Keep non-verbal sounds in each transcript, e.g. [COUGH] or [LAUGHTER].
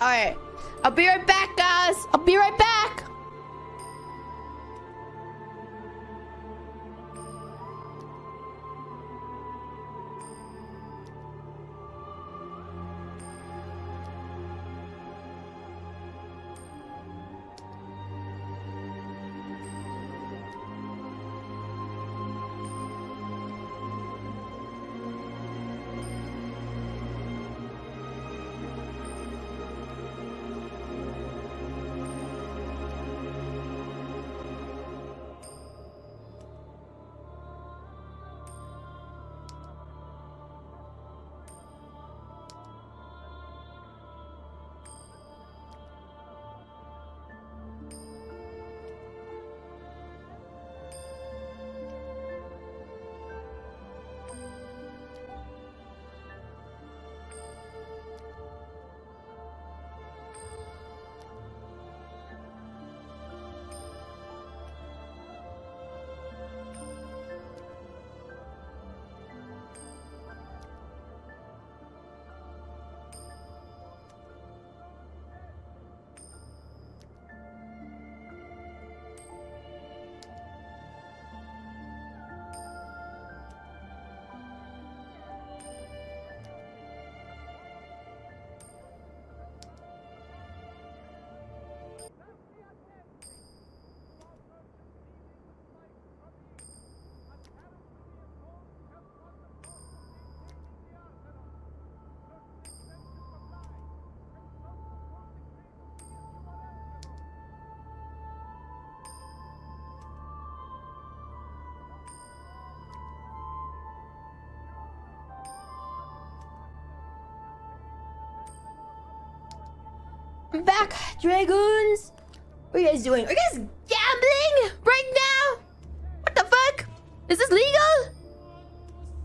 All right. I'll be right back, guys. I'll be right back. I'm back, Dragoons. What are you guys doing? Are you guys gambling right now? What the fuck? Is this legal?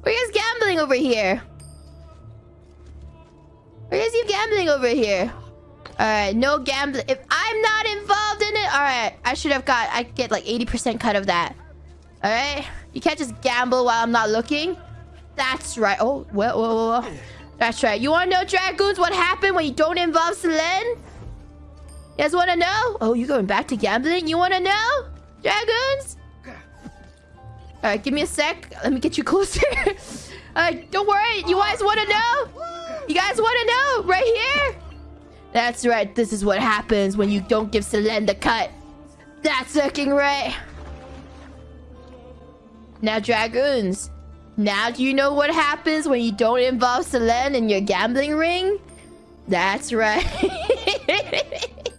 Are you guys gambling over here? Are you guys you gambling over here? Alright, no gambling. If I'm not involved in it, alright. I should have got, I get like 80% cut of that. Alright? You can't just gamble while I'm not looking. That's right. Oh, whoa, whoa, whoa. That's right. You want to know, Dragoons, what happened when you don't involve Selen? You guys want to know? Oh, you going back to gambling? You want to know? Dragoons? Alright, give me a sec. Let me get you closer. [LAUGHS] Alright, don't worry. You guys want to know? You guys want to know? Right here? That's right. This is what happens when you don't give Selen the cut. That's looking right. Now, Dragoons. Now do you know what happens when you don't involve Selen in your gambling ring? That's right. [LAUGHS]